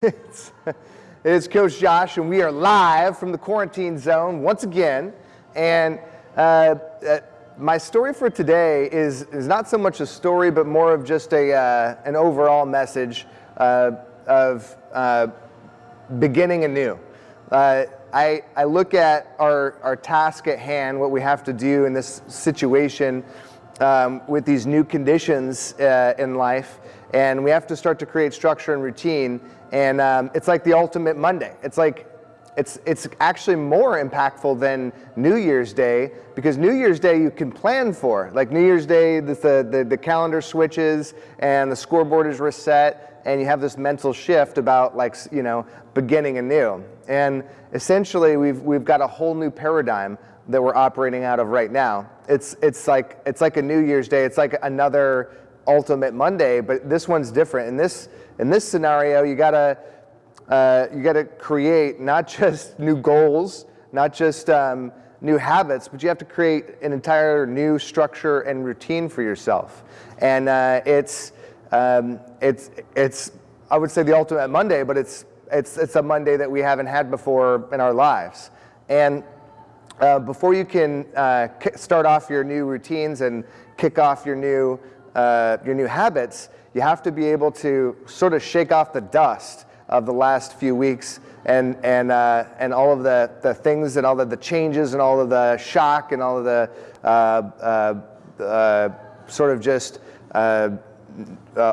It's, it's Coach Josh, and we are live from the quarantine zone once again. And uh, uh, my story for today is, is not so much a story, but more of just a, uh, an overall message uh, of uh, beginning anew. Uh, I, I look at our, our task at hand, what we have to do in this situation um, with these new conditions in life, and we have to start to create structure and routine and um, it's like the ultimate Monday. It's like, it's, it's actually more impactful than New Year's Day because New Year's Day you can plan for. Like New Year's Day, the, the, the calendar switches and the scoreboard is reset and you have this mental shift about like, you know, beginning anew. And essentially we've, we've got a whole new paradigm that we're operating out of right now. It's, it's, like, it's like a New Year's Day. It's like another ultimate Monday, but this one's different. And this, in this scenario, you gotta, uh, you gotta create not just new goals, not just um, new habits, but you have to create an entire new structure and routine for yourself. And uh, it's, um, it's, it's, I would say the ultimate Monday, but it's, it's, it's a Monday that we haven't had before in our lives. And uh, before you can uh, start off your new routines and kick off your new uh, your new habits, you have to be able to sort of shake off the dust of the last few weeks and, and, uh, and all of the, the things and all of the changes and all of the shock and all of the uh, uh, uh sort of just uh,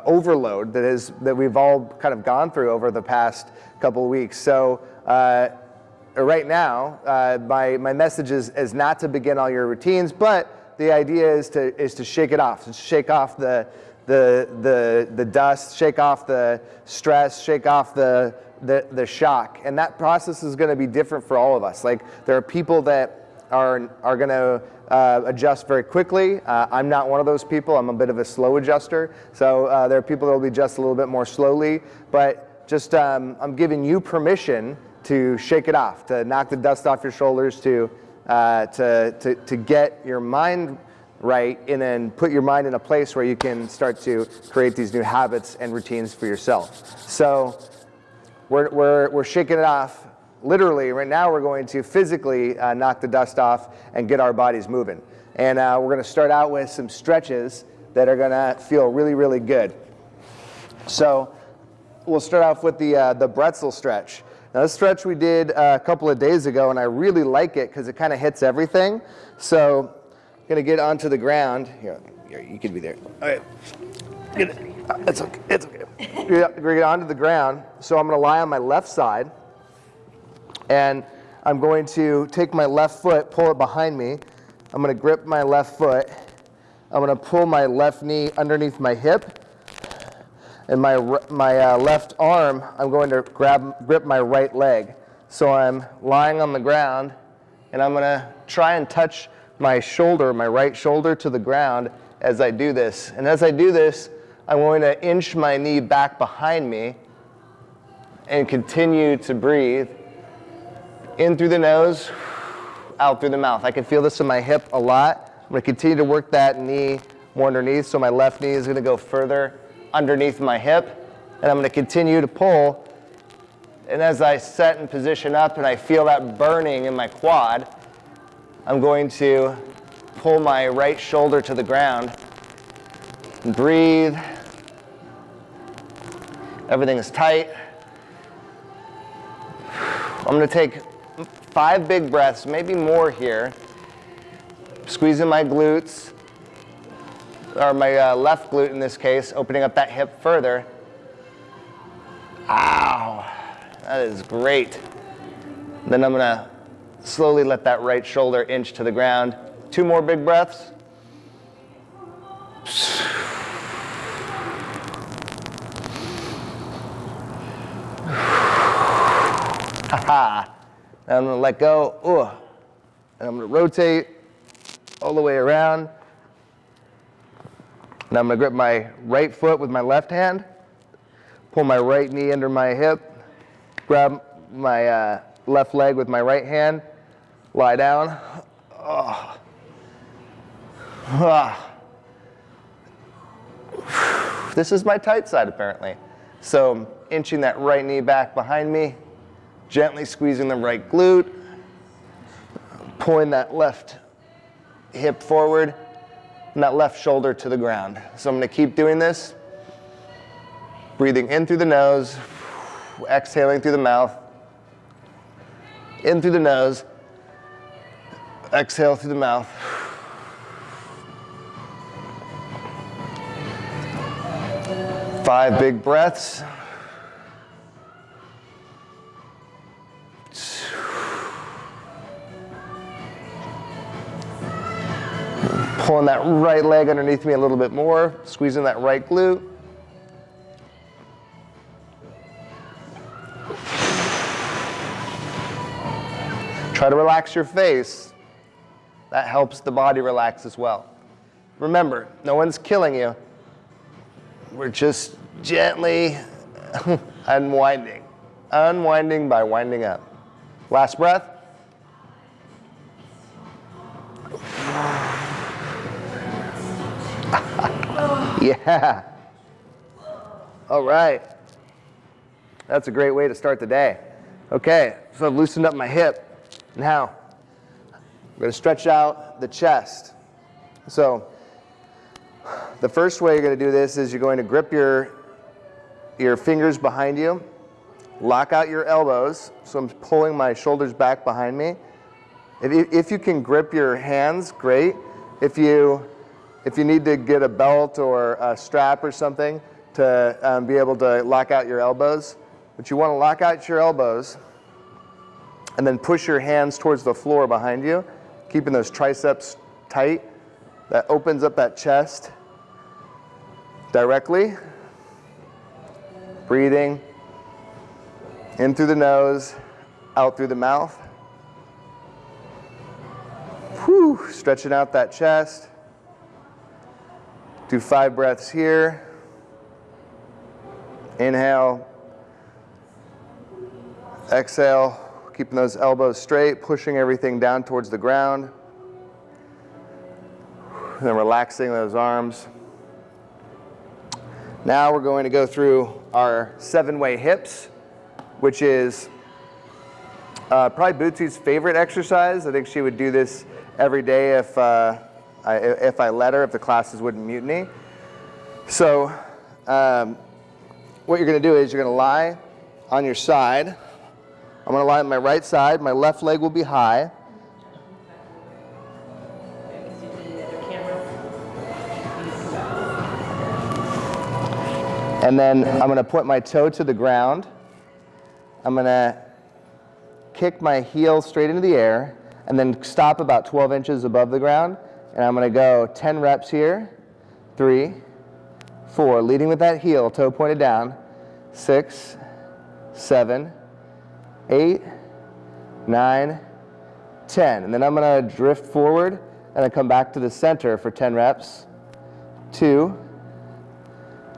overload that, is, that we've all kind of gone through over the past couple of weeks. So right now, my, my message is, is not to begin all your routines, but the idea is to, is to shake it off, to shake off the, the, the, the dust, shake off the stress, shake off the, the, the shock. And that process is going to be different for all of us. Like there are people that are, are going to uh, adjust very quickly. Uh, I'm not one of those people. I'm a bit of a slow adjuster. So uh, there are people that will be adjust a little bit more slowly. But just um, I'm giving you permission to shake it off, to knock the dust off your shoulders, to uh, to, to, to get your mind right and then put your mind in a place where you can start to create these new habits and routines for yourself. So we're, we're, we're shaking it off literally. Right now we're going to physically uh, knock the dust off and get our bodies moving. And uh, we're going to start out with some stretches that are going to feel really, really good. So we'll start off with the, uh, the Bretzel stretch. Now this stretch we did uh, a couple of days ago and I really like it because it kind of hits everything. So going to get onto the ground. Here, here, you can be there. All right. Get it. It's okay. It's okay. We're going to get onto the ground. So I'm going to lie on my left side and I'm going to take my left foot, pull it behind me. I'm going to grip my left foot. I'm going to pull my left knee underneath my hip and my, my uh, left arm, I'm going to grab, grip my right leg. So I'm lying on the ground and I'm gonna try and touch my shoulder, my right shoulder to the ground as I do this. And as I do this, I'm going to inch my knee back behind me and continue to breathe in through the nose, out through the mouth. I can feel this in my hip a lot. I'm gonna continue to work that knee more underneath, so my left knee is gonna go further underneath my hip. And I'm gonna continue to pull. And as I set and position up and I feel that burning in my quad, I'm going to pull my right shoulder to the ground and breathe. Everything is tight. I'm gonna take five big breaths, maybe more here. Squeezing my glutes, or my uh, left glute in this case, opening up that hip further. Ow, that is great. Then I'm gonna slowly let that right shoulder inch to the ground. Two more big breaths. Haha. I'm gonna let go, Ooh. and I'm gonna rotate all the way around. Now I'm to grip my right foot with my left hand, pull my right knee under my hip, grab my uh, left leg with my right hand, lie down. Oh. This is my tight side apparently. So inching that right knee back behind me, gently squeezing the right glute, pulling that left hip forward, and that left shoulder to the ground. So I'm gonna keep doing this. Breathing in through the nose, exhaling through the mouth. In through the nose, exhale through the mouth. Five big breaths. Pulling that right leg underneath me a little bit more, squeezing that right glute. Try to relax your face. That helps the body relax as well. Remember, no one's killing you. We're just gently unwinding. Unwinding by winding up. Last breath. yeah. All right. That's a great way to start the day. Okay, so I've loosened up my hip. Now, we're going to stretch out the chest. So, the first way you're going to do this is you're going to grip your, your fingers behind you, lock out your elbows. So I'm pulling my shoulders back behind me. If you, if you can grip your hands, great. If you, if you need to get a belt or a strap or something to um, be able to lock out your elbows, but you want to lock out your elbows and then push your hands towards the floor behind you, keeping those triceps tight. That opens up that chest directly. Breathing in through the nose, out through the mouth. Whew, stretching out that chest. Do five breaths here. Inhale. Exhale keeping those elbows straight, pushing everything down towards the ground. And then relaxing those arms. Now we're going to go through our seven-way hips, which is uh, probably Bootsy's favorite exercise. I think she would do this every day if, uh, I, if I let her, if the classes wouldn't mutiny. So um, what you're going to do is you're going to lie on your side I'm going to lie on my right side. My left leg will be high. And then I'm going to put my toe to the ground. I'm going to kick my heel straight into the air and then stop about 12 inches above the ground. And I'm going to go 10 reps here. Three, four, leading with that heel, toe pointed down. Six, seven, eight, nine, 10. And then I'm going to drift forward and then come back to the center for 10 reps. Two,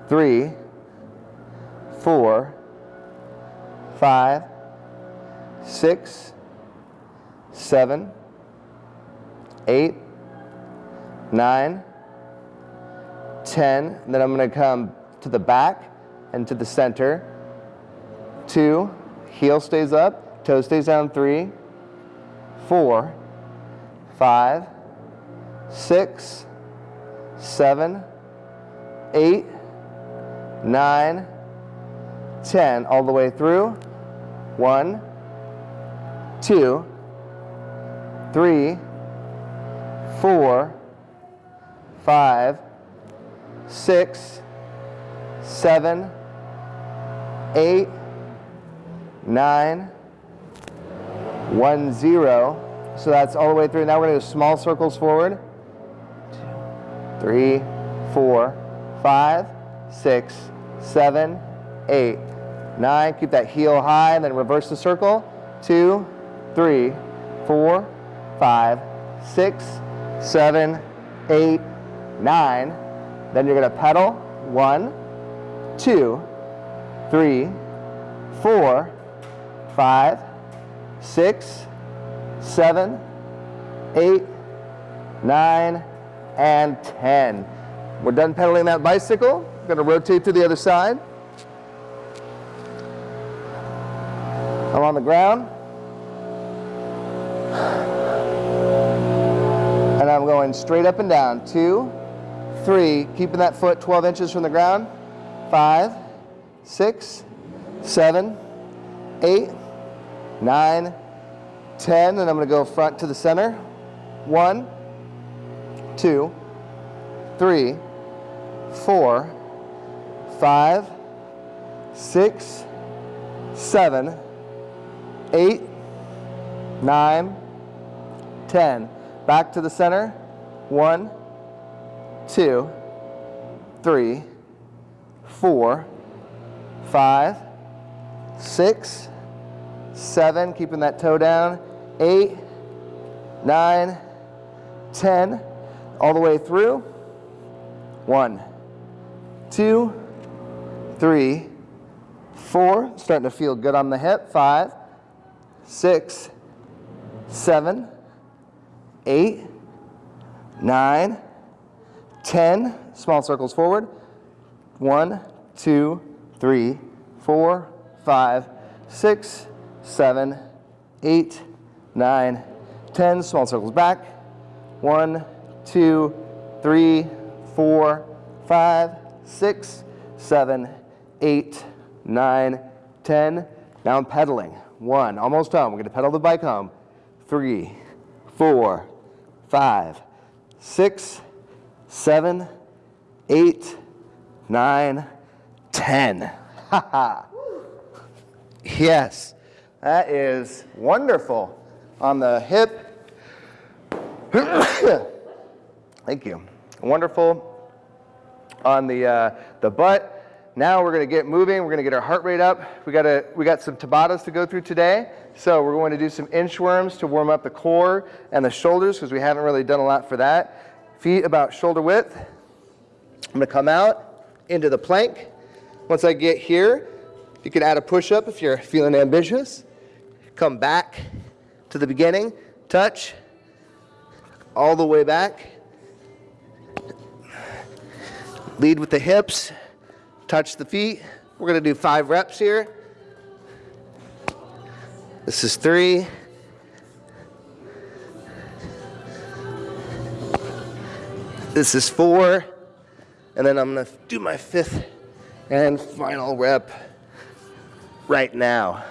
three, four, five, six, seven, eight, nine, 10. And then I'm going to come to the back and to the center. Two, Heel stays up, toe stays down three, four, five, six, seven, eight, nine, ten, all the way through. One, two, three, four, five, six, seven, eight, nine, one, zero. So that's all the way through. Now we're to do small circles forward. Two, three, four, five, six, seven, eight, nine. Keep that heel high and then reverse the circle. Two, three, four, five, six, seven, eight, nine. Then you're to pedal. One, two, three, four, five, six, seven, eight, nine, and 10. We're done pedaling that bicycle. We're to rotate to the other side. I'm on the ground. And I'm going straight up and down. Two, three, keeping that foot 12 inches from the ground. Five, six, seven, eight, nine, 10. And I'm going to go front to the center. One, two, three, four, five, six, seven, eight, nine, ten. Back to the center. One, two, three, four, five, six, seven, keeping that toe down, eight, nine, ten, all the way through. One, two, three, four, starting to feel good on the hip, five, six, seven, eight, nine, ten. Small circles forward. One, two, three, four, five, six, seven, eight, nine, ten. Small circles back. One, two, three, four, five, six, seven, eight, nine, ten. Now I'm pedaling. One, almost home. We're going to pedal the bike home. Three, four, five, six, seven, eight, nine, ten. Ha ha. Yes, that is wonderful. On the hip. Thank you. Wonderful on the, uh, the butt. Now we're going to get moving. We're going to get our heart rate up. We got a, we got some Tabatas to go through today. So we're going to do some inchworms to warm up the core and the shoulders because we haven't really done a lot for that. Feet about shoulder width. I'm going to come out into the plank. Once I get here, you can add a push-up if you're feeling ambitious. Come back to the beginning, touch, all the way back. Lead with the hips touch the feet. We're to do five reps here. This is three. This is four. And then I'm to do my fifth and final rep right now.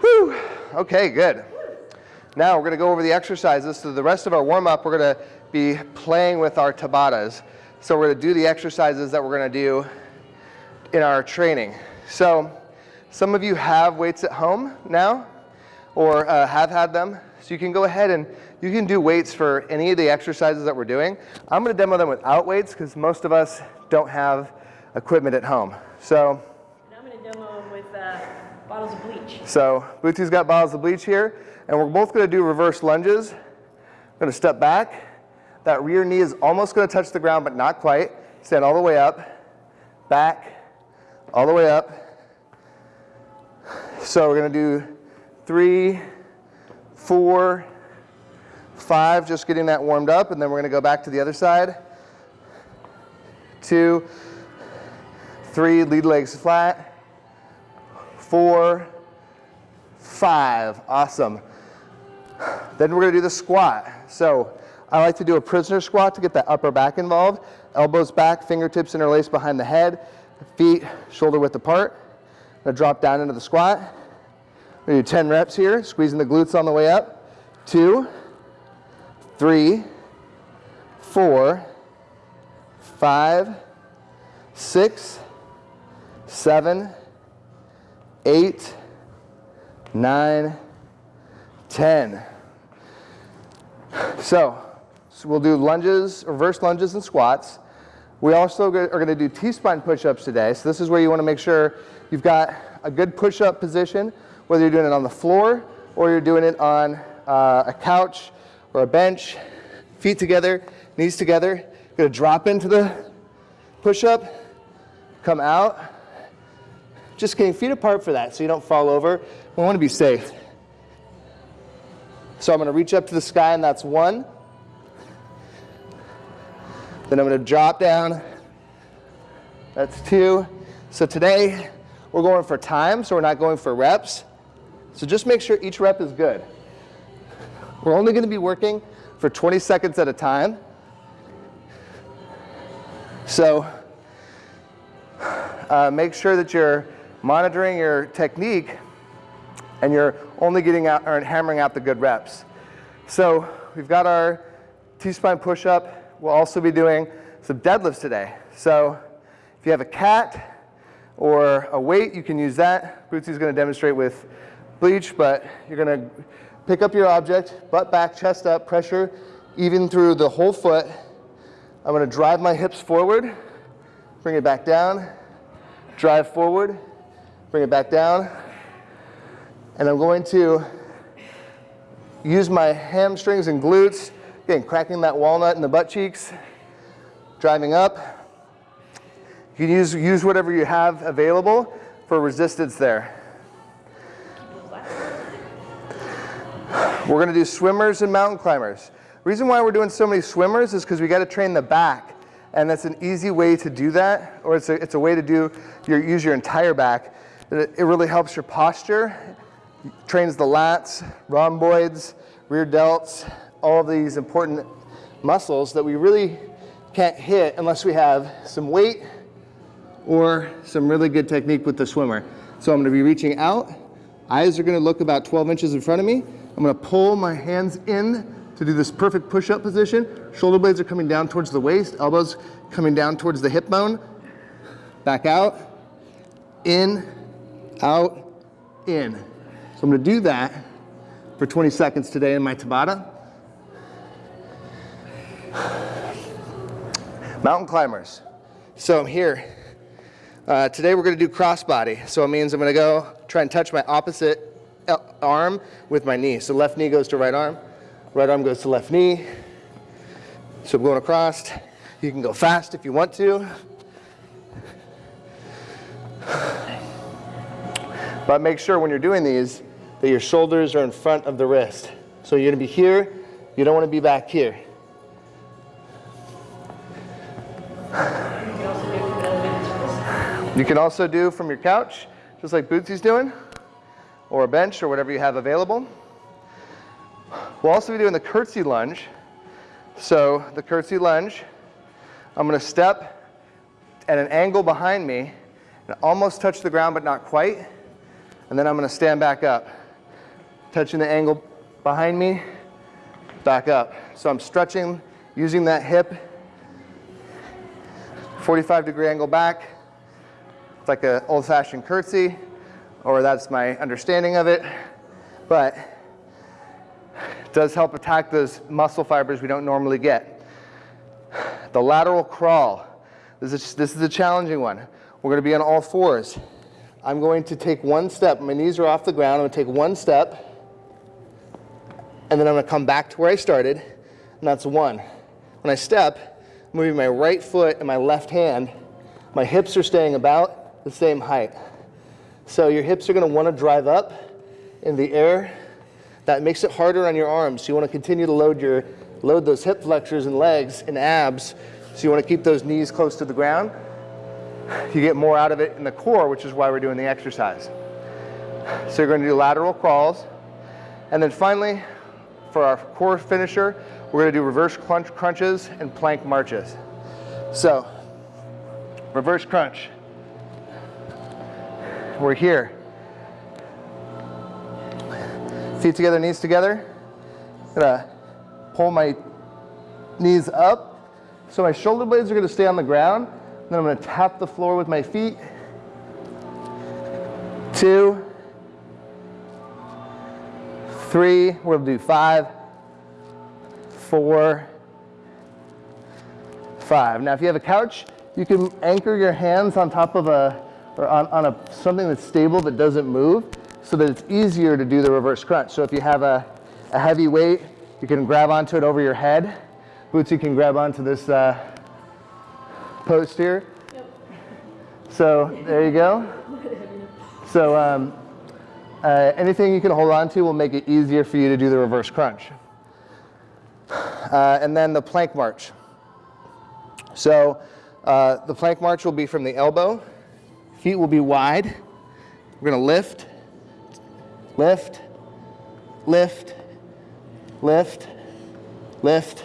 Whew. Okay, good. Now we're going to go over the exercises. So the rest of our warm up, we're going to be playing with our Tabatas. So we're gonna do the exercises that we're gonna do in our training. So some of you have weights at home now or uh, have had them. So you can go ahead and you can do weights for any of the exercises that we're doing. I'm gonna demo them without weights because most of us don't have equipment at home. So and I'm gonna demo them with uh, bottles of bleach. So Bootsie's got bottles of bleach here and we're both gonna do reverse lunges. I'm gonna step back that rear knee is almost going to touch the ground, but not quite. Stand all the way up, back, all the way up. So we're going to do three, four, five, just getting that warmed up, and then we're going to go back to the other side. Two, three, lead legs flat. Four, five, awesome. Then we're going to do the squat. So I like to do a prisoner squat to get that upper back involved. Elbows back, fingertips interlaced behind the head, feet shoulder width apart. I'm gonna drop down into the squat. We're gonna do 10 reps here, squeezing the glutes on the way up. Two, three, four, five, six, seven, eight, nine, ten. So so we'll do lunges, reverse lunges and squats. We also are going to do T-spine push-ups today. So this is where you want to make sure you've got a good push-up position, whether you're doing it on the floor or you're doing it on uh, a couch or a bench. Feet together, knees together. You're to drop into the push-up, come out. Just getting feet apart for that so you don't fall over. We want to be safe. So I'm going to reach up to the sky and that's one. Then I'm going to drop down. That's two. So today we're going for time, so we're not going for reps. So just make sure each rep is good. We're only going to be working for 20 seconds at a time. So uh, make sure that you're monitoring your technique and you're only getting out or hammering out the good reps. So we've got our T-spine push-up. We'll also be doing some deadlifts today. So if you have a cat or a weight, you can use that. Bootsy's gonna demonstrate with bleach, but you're gonna pick up your object, butt back, chest up, pressure even through the whole foot. I'm gonna drive my hips forward, bring it back down, drive forward, bring it back down, and I'm going to use my hamstrings and glutes, again, cracking that walnut in the butt cheeks, driving up. You can use, use whatever you have available for resistance there. We're gonna do swimmers and mountain climbers. Reason why we're doing so many swimmers is because we gotta train the back and that's an easy way to do that, or it's a, it's a way to do your, use your entire back. It, really helps your posture, trains the lats, rhomboids, rear delts, all of these important muscles that we really can't hit unless we have some weight or some really good technique with the swimmer. So I'm gonna be reaching out, eyes are gonna look about 12 inches in front of me. I'm gonna pull my hands in to do this perfect push-up position. Shoulder blades are coming down towards the waist, elbows coming down towards the hip bone. Back out, in, out, in. So I'm gonna do that for 20 seconds today in my Tabata. Mountain climbers. So I'm here. Uh, today we're gonna do crossbody. So it means I'm gonna go try and touch my opposite uh, arm with my knee. So left knee goes to right arm, Right arm goes to left knee. So I'm going across. You can go fast if you want to. But make sure when you're doing these that your shoulders are in front of the wrist. So you're gonna be here, you don't wanna be back here. You can also do from your couch, just like Bootsy's doing, or a bench or whatever you have available. We'll also be doing the curtsy lunge. So the curtsy lunge, I'm gonna step at an angle behind me and almost touch the ground but not quite. And then I'm gonna stand back up, touching the angle behind me, back up. So I'm stretching, using that hip, 45 degree angle back. It's like an old fashioned curtsy, or that's my understanding of it. But it does help attack those muscle fibers we don't normally get. The lateral crawl. This is, this is a challenging one. We're going to be on all fours. I'm going to take one step. My knees are off the ground. I'm going to take one step. And then I'm going to come back to where I started. And that's one. When I step, I'm moving my right foot and my left hand. My hips are staying about the same height. So your hips are going to want to drive up in the air that makes it harder on your arms. So you want to continue to load, your, load those hip flexors and legs and abs. So you want to keep those knees close to the ground. You get more out of it in the core, which is why we're doing the exercise. So you're going to do lateral crawls. And then finally, for our core finisher, we're going to do reverse crunch crunches and plank marches. So, reverse crunch. We're here. Feet together, knees together. Gonna pull my knees up. So my shoulder blades are gonna stay on the ground. Then I'm gonna tap the floor with my feet. Two, three, we'll do five, four, five. Now if you have a couch, you can anchor your hands on top of a, or on, on a, something that's stable that doesn't move so that it's easier to do the reverse crunch. So if you have a, a heavy weight, you can grab onto it over your head. Bootsy can grab onto this uh, post here. Yep. So there you go. So um, uh, anything you can hold on to will make it easier for you to do the reverse crunch. Uh, and then the plank march. So uh, the plank march will be from the elbow, feet will be wide, We're gonna lift, lift, lift, lift, lift.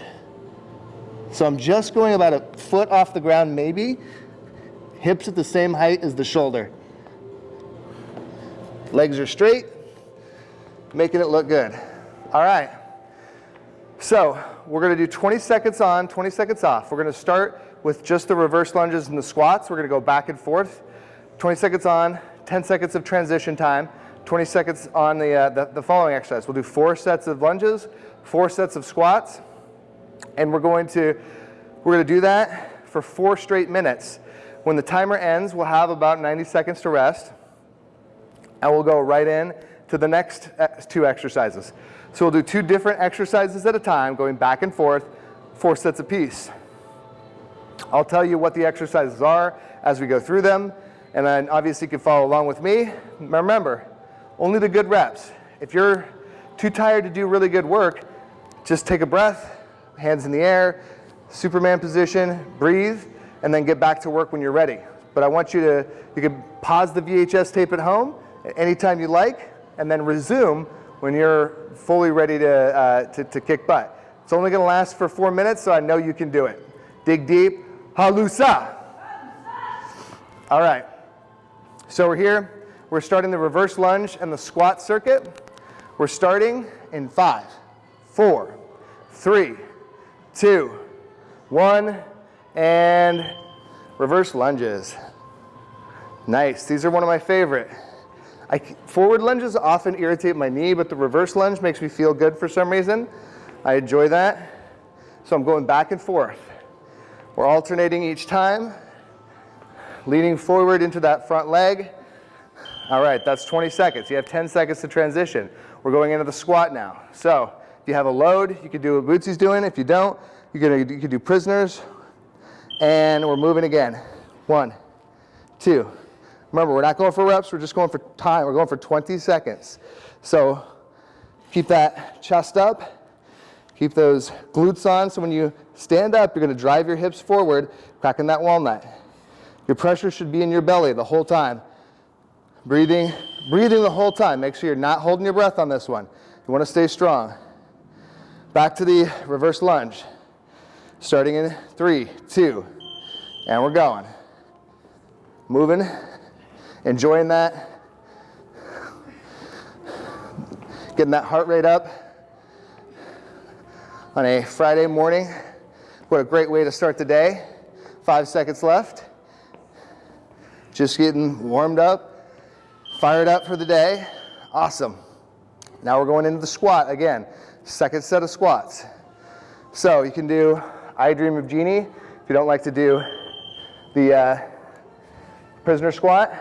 So I'm just going about a foot off the ground, maybe. Hips at the same height as the shoulder. Legs are straight, making it look good. All right. So we're gonna do 20 seconds on, 20 seconds off. We're gonna start with just the reverse lunges and the squats. We're gonna go back and forth. 20 seconds on, 10 seconds of transition time, 20 seconds on the, uh, the, the following exercise. We'll do four sets of lunges, four sets of squats, and we're going to, we're gonna do that for four straight minutes. When the timer ends, we'll have about 90 seconds to rest, and we'll go right in to the next uh, two exercises. So we'll do two different exercises at a time, going back and forth, four sets apiece. I'll tell you what the exercises are as we go through them, and then obviously you can follow along with me. Remember, only the good reps. If you're too tired to do really good work, just take a breath, hands in the air, Superman position, breathe, and then get back to work when you're ready. But I want you to, you can pause the VHS tape at home anytime you like, and then resume when you're fully ready to, uh, to, to kick butt. It's only gonna last for four minutes, so I know you can do it. Dig deep, halusa. All right, so we're here. We're starting the reverse lunge and the squat circuit. We're starting in five, four, three, two, one, and reverse lunges. Nice, these are one of my favorite. I, forward lunges often irritate my knee, but the reverse lunge makes me feel good for some reason. I enjoy that. So I'm going back and forth. We're alternating each time, leaning forward into that front leg. All right, that's 20 seconds. You have 10 seconds to transition. We're going into the squat now. So if you have a load, you can do what Bootsy's doing. If you don't, you can, you can do prisoners. And we're moving again. One, two. Remember, we're not going for reps, we're just going for time. We're going for 20 seconds. So keep that chest up, keep those glutes on. So when you stand up, you're gonna drive your hips forward, cracking that walnut. Your pressure should be in your belly the whole time. Breathing, breathing the whole time. Make sure you're not holding your breath on this one. You wanna stay strong. Back to the reverse lunge. Starting in three, two, and we're going. Moving enjoying that. Getting that heart rate up on a Friday morning. What a great way to start the day. Five seconds left. Just getting warmed up, fired up for the day. Awesome. Now we're going into the squat again. Second set of squats. So you can do I Dream of Jeannie if you don't like to do the uh, prisoner squat.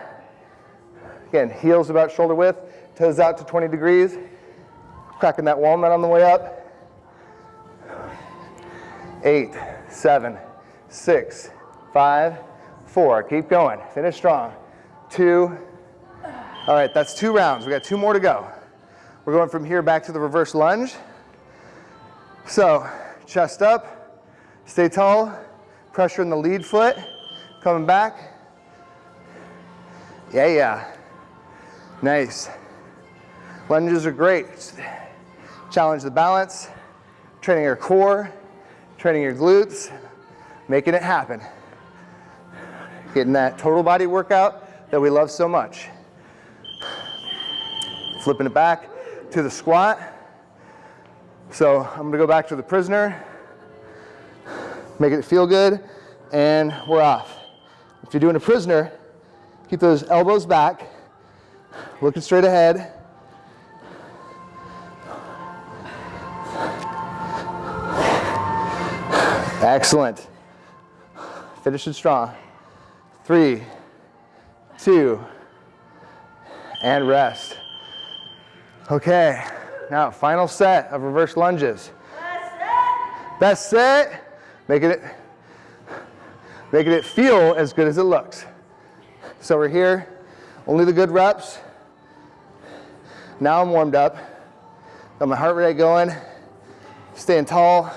Again, heels about shoulder width, toes out to 20 degrees, cracking that walnut on the way up. Eight, seven, six, five, four. Keep going. Finish strong. Two. All right, that's two rounds. We got two more to go. We're going from here back to the reverse lunge. So, chest up, stay tall, pressure in the lead foot, coming back. Yeah, yeah. Nice. Lunges are great. Challenge the balance, training your core, training your glutes, making it happen. Getting that total body workout that we love so much. Flipping it back to the squat. So I'm gonna go back to the prisoner, make it feel good, and we're off. If you're doing a prisoner, keep those elbows back, Looking straight ahead. Excellent. Finish it strong. Three, two, and rest. Okay, now final set of reverse lunges. Best set. Best set. Making it, making it feel as good as it looks. So we're here, only the good reps. Now I'm warmed up. Got my heart rate going, staying tall.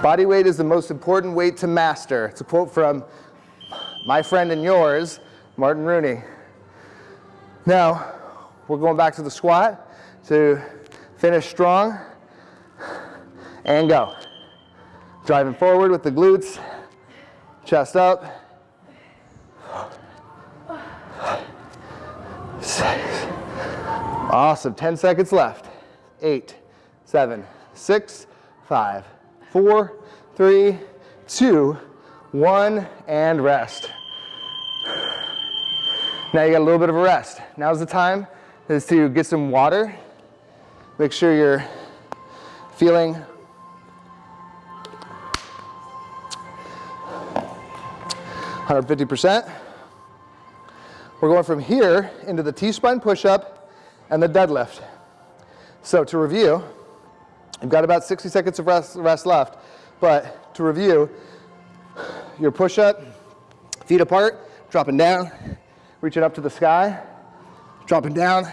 Body weight is the most important weight to master. It's a quote from my friend and yours, Martin Rooney. Now, we're going back to the squat to finish strong and go. Driving forward with the glutes, chest up. Six. Awesome, 10 seconds left. Eight, seven, six, five, four, three, two, one, and rest. Now you got a little bit of a rest. Now's the time is to get some water. Make sure you're feeling Hundred fifty percent. We're going from here into the T-spine push-up and the deadlift. So to review, you've got about 60 seconds of rest, rest left, but to review, your push-up, feet apart, dropping down, reaching up to the sky, dropping down,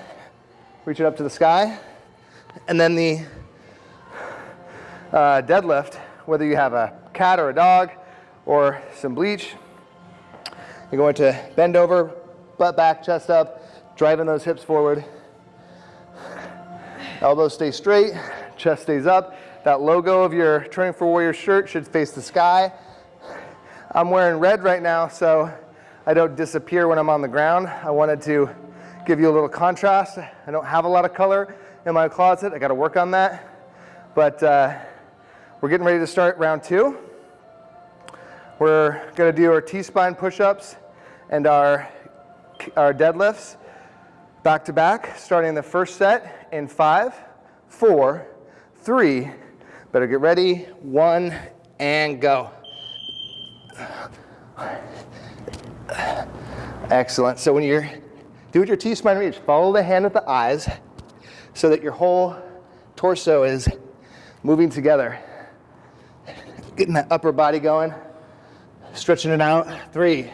reach it up to the sky, and then the uh, deadlift, whether you have a cat or a dog or some bleach, you're going to bend over, butt back, chest up, driving those hips forward. Elbows stay straight, chest stays up. That logo of your Training for Warrior shirt should face the sky. I'm wearing red right now, so I don't disappear when I'm on the ground. I wanted to give you a little contrast. I don't have a lot of color in my closet. I got to work on that. But uh, we're getting ready to start round two. We're going to do our T-spine push-ups and our, our deadlifts back to back, starting the first set in five, four, three. Better get ready. One and go. Excellent. So when you're doing your T-spine reach, follow the hand with the eyes so that your whole torso is moving together. Getting that upper body going, stretching it out. Three,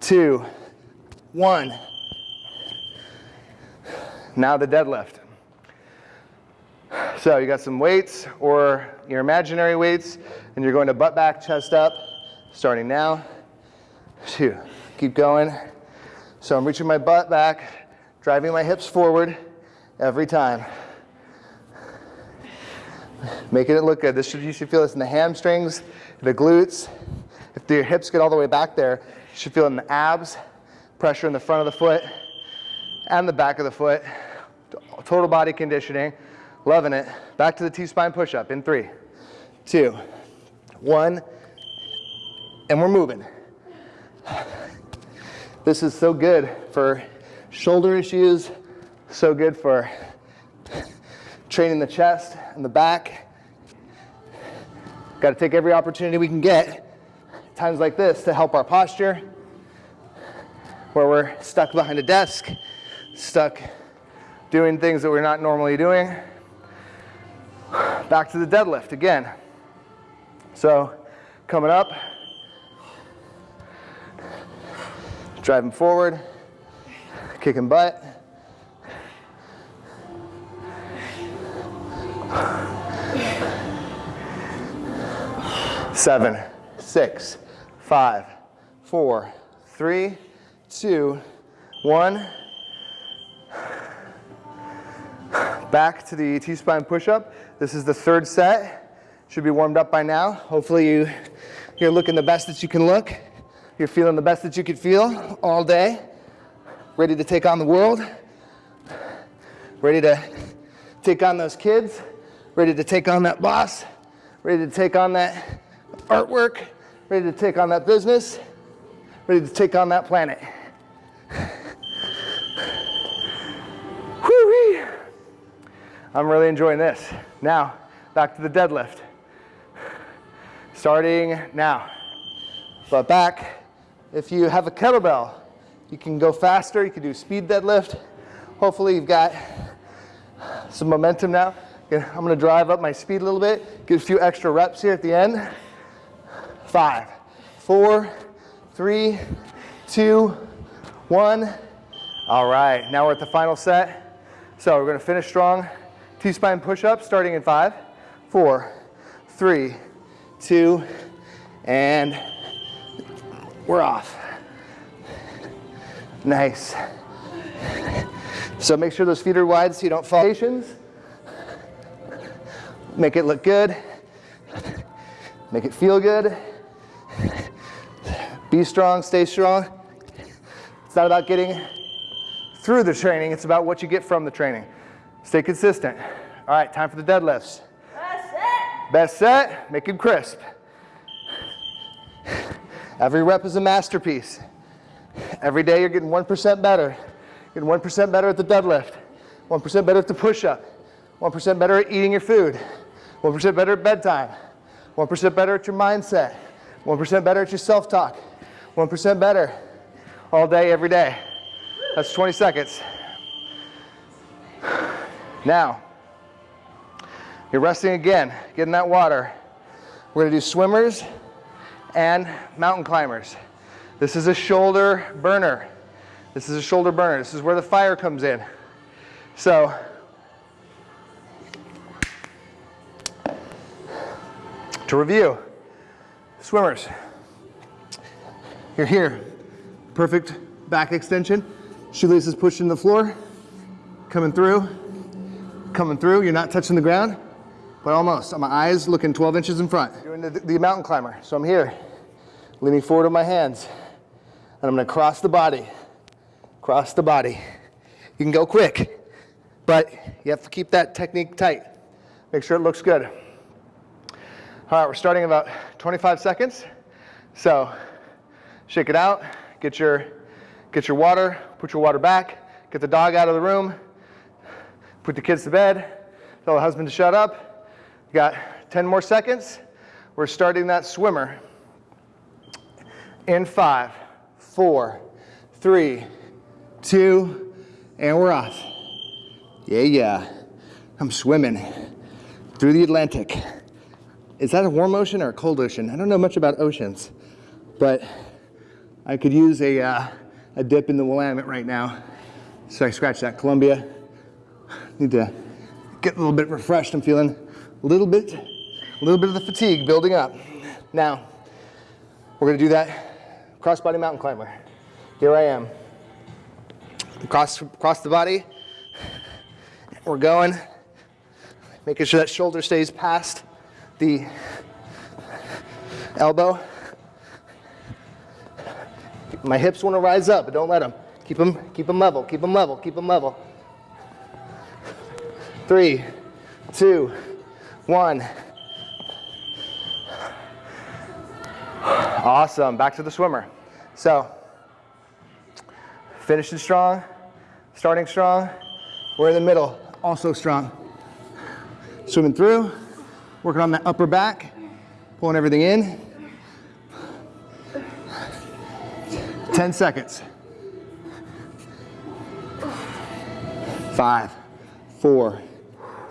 two, one. Now the deadlift. So you got some weights or your imaginary weights, and you're going to butt back, chest up, starting now. Two, keep going. So I'm reaching my butt back, driving my hips forward every time. Making it look good. This should, you should feel this in the hamstrings, the glutes. If your hips get all the way back there, you should feel in the abs, pressure in the front of the foot and the back of the foot. Total body conditioning. Loving it. Back to the T-spine push-up in three, two, one, and we're moving. This is so good for shoulder issues, so good for training the chest and the back. Got to take every opportunity we can get, times like this, to help our posture, where we're stuck behind a desk, stuck doing things that we're not normally doing. Back to the deadlift again. So coming up, driving forward, kicking butt. Seven, six, five, four, three, two, one. Back to the T-spine push-up. This is the third set. Should be warmed up by now. Hopefully you, you're looking the best that you can look. You're feeling the best that you could feel all day. Ready to take on the world. Ready to take on those kids. Ready to take on that boss. Ready to take on that artwork. Ready to take on that business. Ready to take on that planet. I'm really enjoying this. Now, back to the deadlift. Starting now. But back, if you have a kettlebell, you can go faster, you can do speed deadlift. Hopefully you've got some momentum now. I'm gonna drive up my speed a little bit, get a few extra reps here at the end. Five, four, three, two, one. All right, now we're at the final set. So we're gonna finish strong. T-spine push-up starting in five, four, three, two, and we're off. Nice. So make sure those feet are wide so you don't fall. Make it look good. Make it feel good. Be strong, stay strong. It's not about getting through the training, it's about what you get from the training. Stay consistent. All right, time for the deadlifts. Best set. Best set, make it crisp. Every rep is a masterpiece. Every day you're getting 1% better. Getting 1% better at the deadlift, 1% better at the push up, 1% better at eating your food, 1% better at bedtime, 1% better at your mindset, 1% better at your self talk, 1% better all day, every day. That's 20 seconds. Now, you're resting again, getting that water. We're gonna do swimmers and mountain climbers. This is a shoulder burner. This is a shoulder burner. This is where the fire comes in. So, to review, swimmers, you're here, perfect back extension, shoelaces pushed in the floor, coming through, coming through, you're not touching the ground, but almost. My eyes looking 12 inches in front. Doing the, the mountain climber, so I'm here, leaning forward on my hands, and I'm gonna cross the body, cross the body. You can go quick, but you have to keep that technique tight. Make sure it looks good. All right, we're starting about 25 seconds. So shake it out, get your, get your water, put your water back, get the dog out of the room, put the kids to bed, tell the husband to shut up. Got 10 more seconds. We're starting that swimmer in five, four, three, two, and we're off. Yeah, yeah. I'm swimming through the Atlantic. Is that a warm ocean or a cold ocean? I don't know much about oceans, but I could use a, uh, a dip in the Willamette right now. So I scratch that. Columbia. Need to get a little bit refreshed. I'm feeling a little bit, a little bit of the fatigue building up. Now, we're gonna do that crossbody mountain climber. Here I am. Cross, cross the body. We're going. Making sure that shoulder stays past the elbow. My hips want to rise up, but don't let them. Keep them, keep them level, keep them level, keep them level. Three, two, one. Awesome, back to the swimmer. So, finishing strong, starting strong. We're in the middle, also strong. Swimming through, working on that upper back, pulling everything in. 10 seconds. Five, four,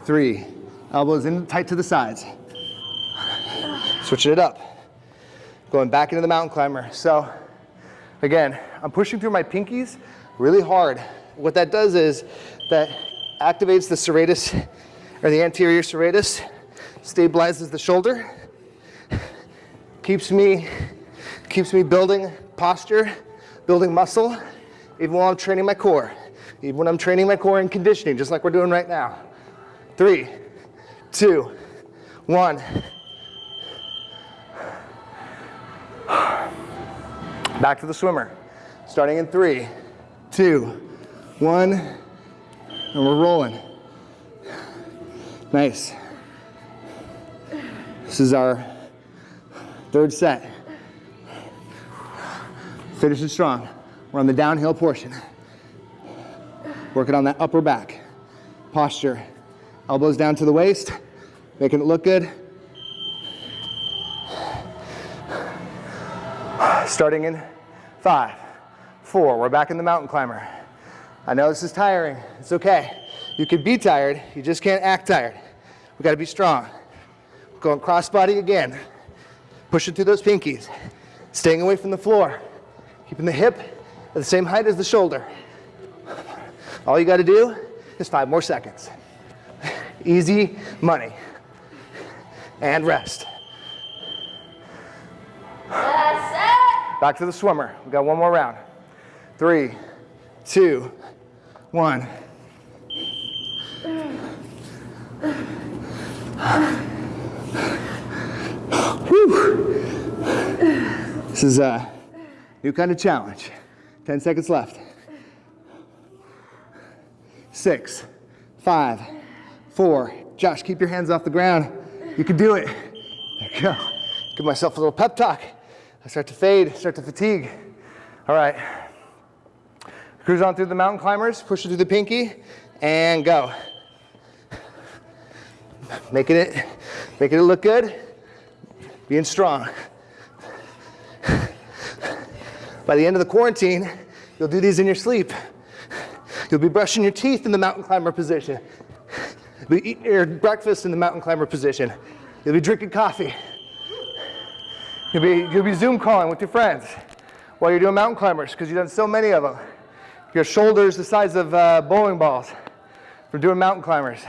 three. Elbows in tight to the sides. Switching it up. Going back into the mountain climber. So again, I'm pushing through my pinkies really hard. What that does is that activates the serratus or the anterior serratus, stabilizes the shoulder, keeps me, keeps me building posture, building muscle, even while I'm training my core, even when I'm training my core and conditioning, just like we're doing right now. Three, two, one. Back to the swimmer. Starting in three, two, one, and we're rolling. Nice. This is our third set. Finish it strong. We're on the downhill portion. Working on that upper back. Posture. Elbows down to the waist, making it look good. Starting in five, four, we're back in the mountain climber. I know this is tiring, it's okay. You could be tired, you just can't act tired. We gotta be strong. Going crossbody again. Pushing through those pinkies. Staying away from the floor. Keeping the hip at the same height as the shoulder. All you gotta do is five more seconds. Easy money. And rest. Back to the swimmer. We got one more round. Three, two, one. Whew. This is a new kind of challenge. 10 seconds left. Six, five, four. Josh, keep your hands off the ground. You can do it. There you go. Give myself a little pep talk. I start to fade, start to fatigue. All right. Cruise on through the mountain climbers, push it through the pinky, and go. Making it, making it look good, being strong. By the end of the quarantine, you'll do these in your sleep. You'll be brushing your teeth in the mountain climber position. You'll be eating your breakfast in the mountain climber position. You'll be drinking coffee. You'll be, you'll be Zoom calling with your friends while you're doing mountain climbers because you've done so many of them. Your shoulders the size of uh, bowling balls from doing mountain climbers.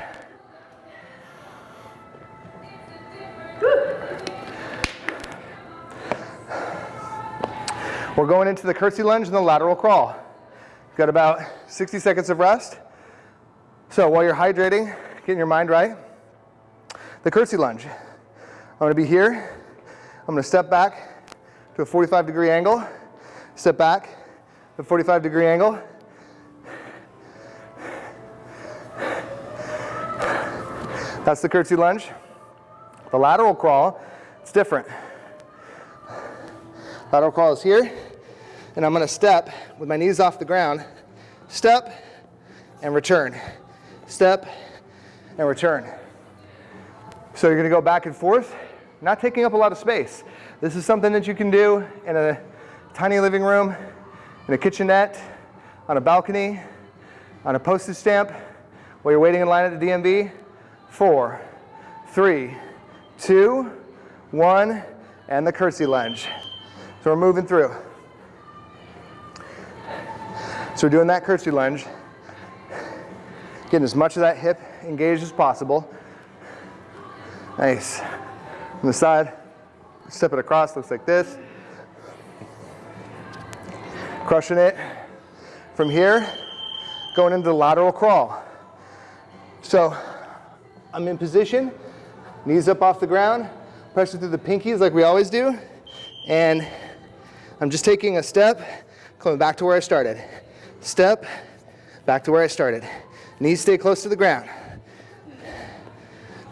We're going into the curtsy lunge and the lateral crawl. Got about 60 seconds of rest. So while you're hydrating, getting your mind right, the curtsy lunge. I'm gonna be here. I'm gonna step back to a 45 degree angle, step back to a 45 degree angle. That's the curtsy lunge. The lateral crawl, it's different. Lateral crawl is here, and I'm gonna step with my knees off the ground, step and return, step and return. So you're gonna go back and forth, not taking up a lot of space. This is something that you can do in a tiny living room, in a kitchenette, on a balcony, on a postage stamp, while you're waiting in line at the DMV. Four, three, two, one, and the curtsy lunge. So we're moving through. So we're doing that curtsy lunge, getting as much of that hip engaged as possible. Nice. From the side, step it across, looks like this. Crushing it. From here, going into the lateral crawl. So I'm in position, knees up off the ground, pressure through the pinkies like we always do, and I'm just taking a step, coming back to where I started. Step, back to where I started. Knees stay close to the ground.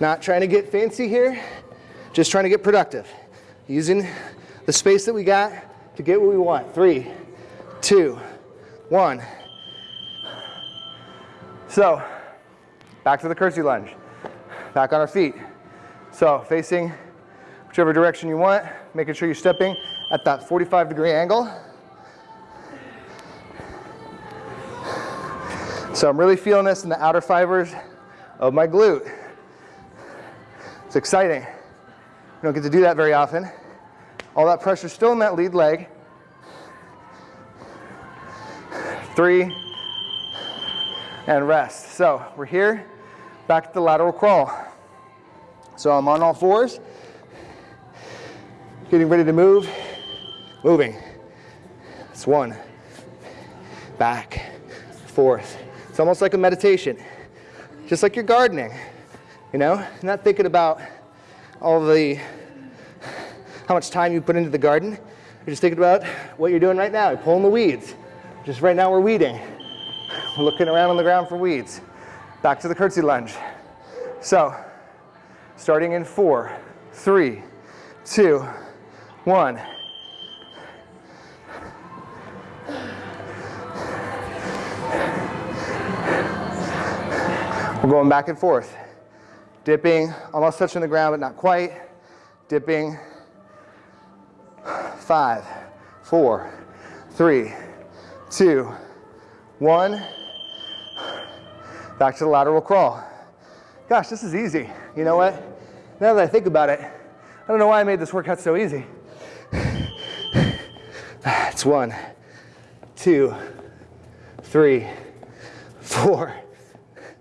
Not trying to get fancy here, just trying to get productive. Using the space that we got to get what we want. Three, two, one. So, back to the curtsy lunge. Back on our feet. So, facing whichever direction you want, making sure you're stepping at that 45 degree angle. So I'm really feeling this in the outer fibers of my glute. It's exciting. You don't get to do that very often. All that pressure still in that lead leg. Three, and rest. So we're here, back to the lateral crawl. So I'm on all fours, getting ready to move, moving. It's one, back, forth. It's almost like a meditation, just like you're gardening, you know? Not thinking about all the, how much time you put into the garden. You're just thinking about what you're doing right now. You're pulling the weeds. Just right now we're weeding. We're looking around on the ground for weeds. Back to the curtsy lunge. So, starting in four, three, two, one. We're going back and forth. Dipping, almost touching the ground, but not quite. Dipping. Five, four, three, two, one. Back to the lateral crawl. Gosh, this is easy. You know what? Now that I think about it, I don't know why I made this workout so easy. It's one, two, three, four,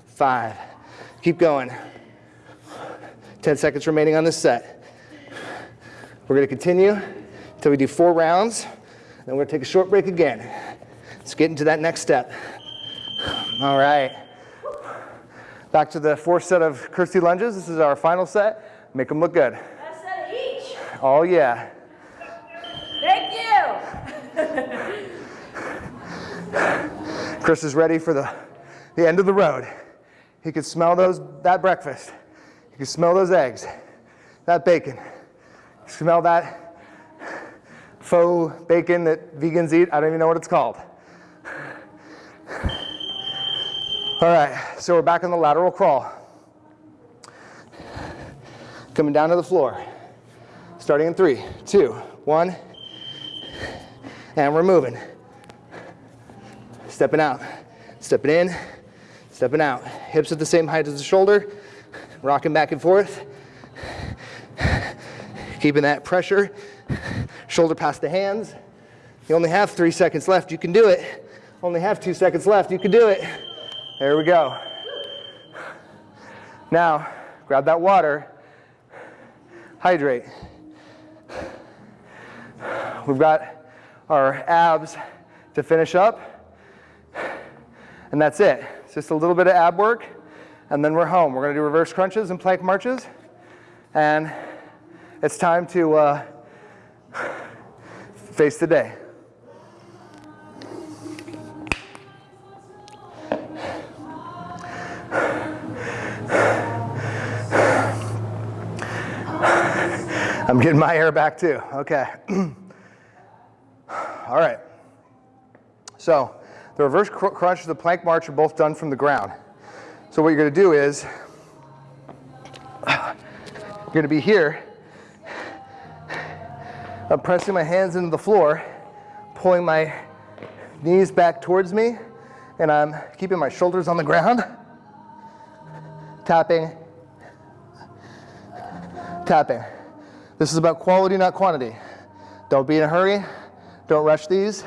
five. Keep going. 10 seconds remaining on this set. We're gonna continue until we do four rounds Then we're gonna take a short break again. Let's get into that next step. All right. Back to the fourth set of curtsy lunges. This is our final set. Make them look good. That's set each. Oh yeah. Thank you. Chris is ready for the, the end of the road. He could smell those that breakfast. Could smell those eggs, that bacon. Smell that faux bacon that vegans eat. I don't even know what it's called. All right, so we're back on the lateral crawl. Coming down to the floor. Starting in three, two, one, and we're moving. Stepping out, stepping in, stepping out. Hips at the same height as the shoulder, rocking back and forth. Keeping that pressure, shoulder past the hands. You only have three seconds left, you can do it. Only have two seconds left, you can do it. There we go. Now, grab that water, hydrate. We've got our abs to finish up, and that's it. It's just a little bit of ab work, and then we're home. We're gonna do reverse crunches and plank marches, and it's time to uh, face the day. I'm getting my air back too. Okay. All right. So the reverse cr- crunch and the plank march are both done from the ground. So what you're going to do is you're going to be here. I'm pressing my hands into the floor, pulling my knees back towards me, and I'm keeping my shoulders on the ground, tapping, tapping. This is about quality, not quantity. Don't be in a hurry. Don't rush these.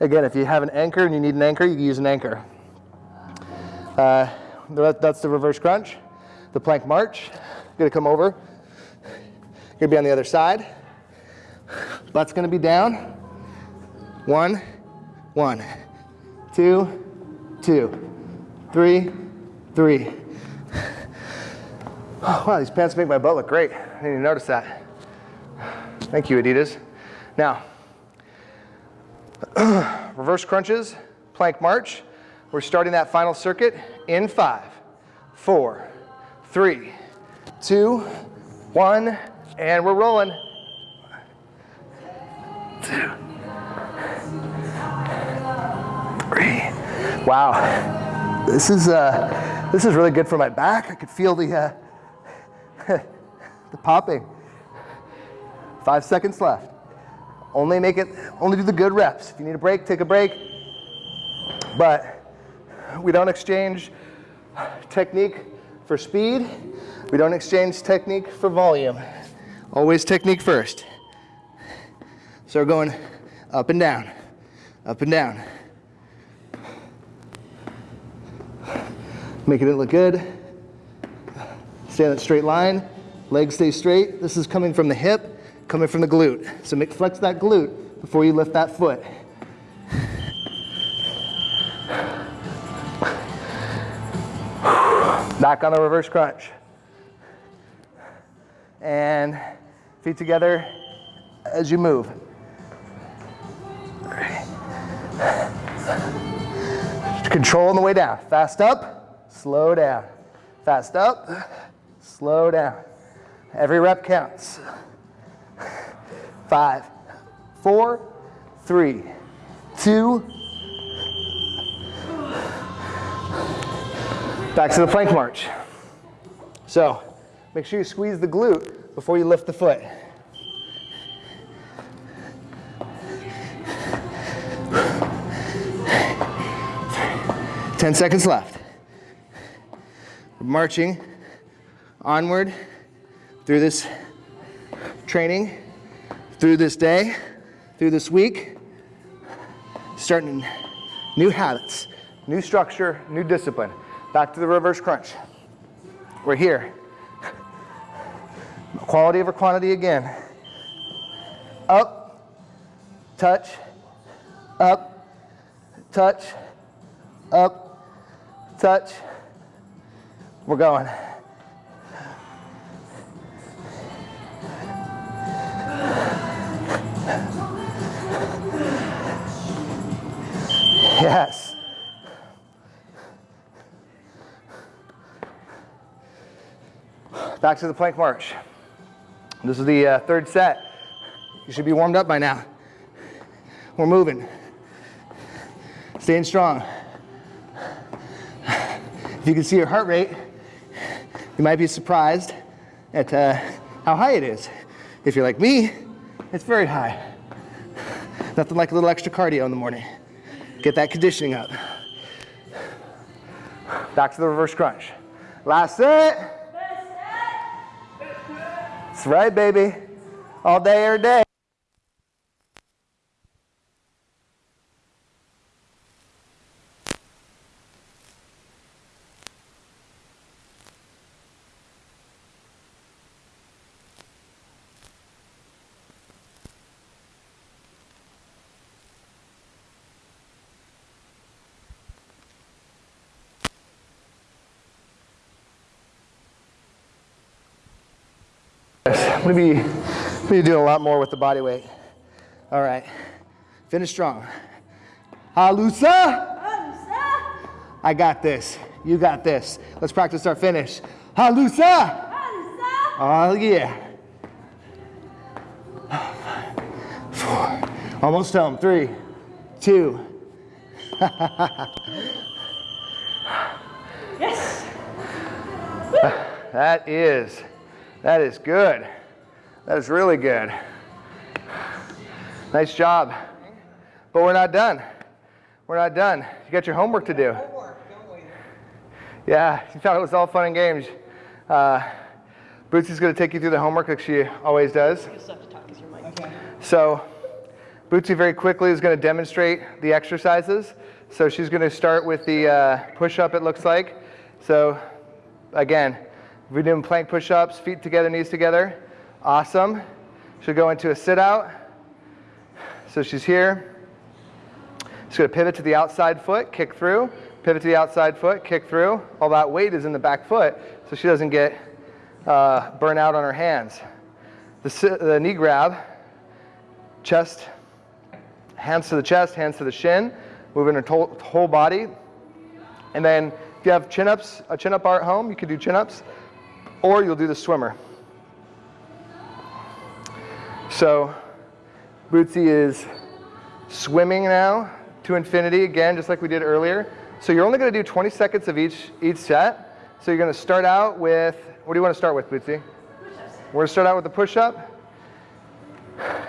Again, if you have an anchor and you need an anchor, you can use an anchor. Uh, that's the reverse crunch. The plank march. Gonna come over. Gonna be on the other side. Butt's gonna be down. One, one, two, two, three, three. Wow, these pants make my butt look great. I didn't even notice that. Thank you, Adidas. Now, reverse crunches, plank march. We're starting that final circuit in five, four, three, two, one, and we're rolling. Two, three. Wow, this is uh, this is really good for my back. I could feel the uh, the popping. Five seconds left. Only make it, only do the good reps. If you need a break, take a break. But we don't exchange technique for speed. We don't exchange technique for volume. Always technique first. So we're going up and down, up and down. Making it look good. Stay on that straight line. Legs stay straight. This is coming from the hip, coming from the glute. So make, flex that glute before you lift that foot. Back on the reverse crunch. And feet together as you move. Control on the way down. Fast up, slow down. Fast up, slow down. Every rep counts. Five, four, three, two. Back to the plank march. So make sure you squeeze the glute before you lift the foot. Ten seconds left. We're marching onward through this training, through this day, through this week, starting new habits, new structure, new discipline. Back to the reverse crunch. We're here. Quality over quantity again. Up, touch, up, touch, up, touch. We're going. Yes. Back to the plank march. This is the uh, third set. You should be warmed up by now. We're moving. Staying strong. If you can see your heart rate, you might be surprised at uh, how high it is. If you're like me, it's very high. Nothing like a little extra cardio in the morning. Get that conditioning up. Back to the reverse crunch. Last set. Right, baby. All day, every day. I'm gonna be, I'm be doing a lot more with the body weight. All right, finish strong. Halusa. I got this. You got this. Let's practice our finish. Halusa. Oh yeah. Four. Almost home. Three, two. Yes. That is, that is good. That is really good. Nice job. But we're not done. We're not done. You got your homework to do. Yeah, you thought it was all fun and games. Uh, Bootsy's going to take you through the homework like she always does. You still have to talk because your mic. So Bootsy very quickly is going to demonstrate the exercises. So she's going to start with the uh, push-up, it looks like. So again, we're doing plank push-ups, feet together, knees together. Awesome. She'll go into a sit-out. So she's here. She's going to pivot to the outside foot, kick through, pivot to the outside foot, kick through. All that weight is in the back foot, so she doesn't get uh, burn out on her hands. The, the knee grab, chest, hands to the chest, hands to the shin, moving her whole body. And then if you have chin-ups, a chin-up bar at home, you can do chin-ups, or you'll do the swimmer. So Bootsy is swimming now to infinity again, just like we did earlier. So you're only going to do 20 seconds of each each set. So you're going to start out with what do you want to start with, Bootsy? We're going to start out with the push-up,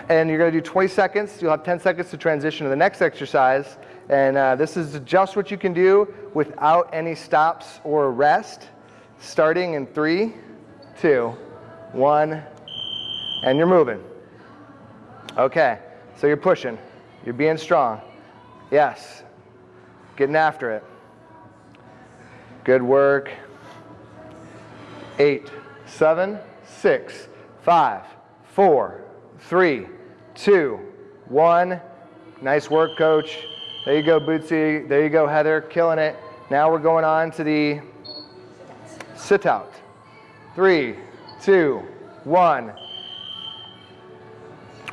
and you're going to do 20 seconds. You'll have 10 seconds to transition to the next exercise. And uh, this is just what you can do without any stops or rest. Starting in three, two, one, and you're moving. Okay, so you're pushing. You're being strong. Yes. Getting after it. Good work. Eight, seven, six, five, four, three, two, one. Nice work, coach. There you go, Bootsy. There you go, Heather. Killing it. Now we're going on to the sit out. Three, two, one.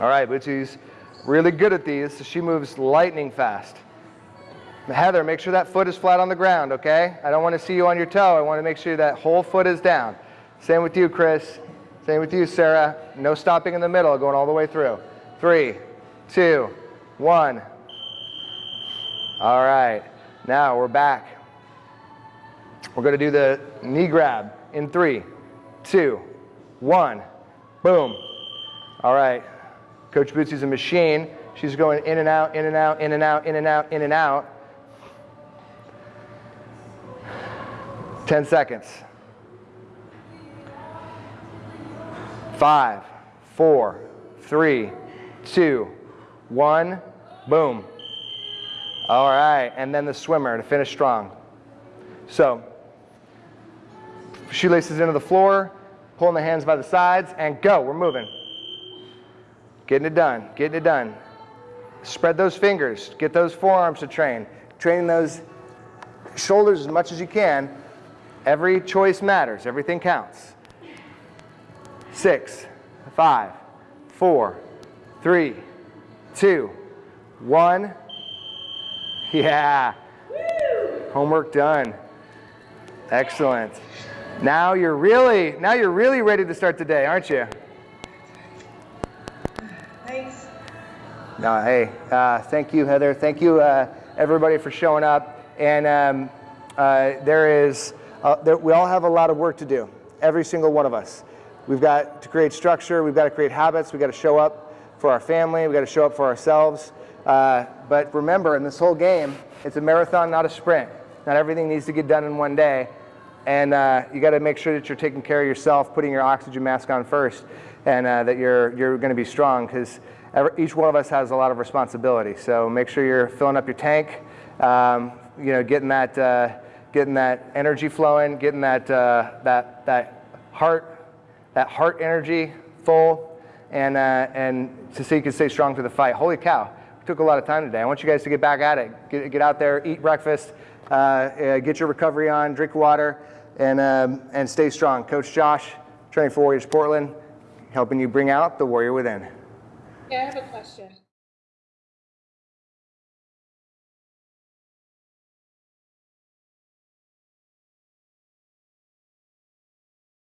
All right, Bootsy's really good at these, so she moves lightning fast. Heather, make sure that foot is flat on the ground, okay? I don't want to see you on your toe. I want to make sure that whole foot is down. Same with you, Chris. Same with you, Sarah. No stopping in the middle, going all the way through. Three, two, one. All right, now we're back. We're going to do the knee grab in three, two, one. Boom. All right. Coach Bootsy's a machine. She's going in and out, in and out, in and out, in and out, in and out. 10 seconds. Five, four, three, two, one. Boom. All right, and then the swimmer to finish strong. So, shoelaces into the floor, pulling the hands by the sides, and go. We're moving. Getting it done, getting it done. Spread those fingers. Get those forearms to train. Training those shoulders as much as you can. Every choice matters. Everything counts. Six, five, four, three, two, one. Yeah. Homework done. Excellent. Now you're really now you're really ready to start the day, aren't you? No, hey, uh, thank you, Heather. Thank you, uh, everybody, for showing up. And um, uh, there is, uh, there, we all have a lot of work to do. Every single one of us. We've got to create structure. We've got to create habits. We've got to show up for our family. We've got to show up for ourselves. Uh, but remember, in this whole game, it's a marathon, not a sprint. Not everything needs to get done in one day. And uh, you got to make sure that you're taking care of yourself, putting your oxygen mask on first, and uh, that you're, you're going to be strong because each one of us has a lot of responsibility. So make sure you're filling up your tank, um, you know, getting that, uh, getting that energy flowing, getting that, uh, that, that heart, that heart energy full, and, uh, and to so you can stay strong through the fight. Holy cow, took a lot of time today. I want you guys to get back at it. Get, get out there, eat breakfast, uh, uh, get your recovery on, drink water, and, um, and stay strong. Coach Josh, Training for Warriors Portland, helping you bring out the warrior within. Okay, I have a question.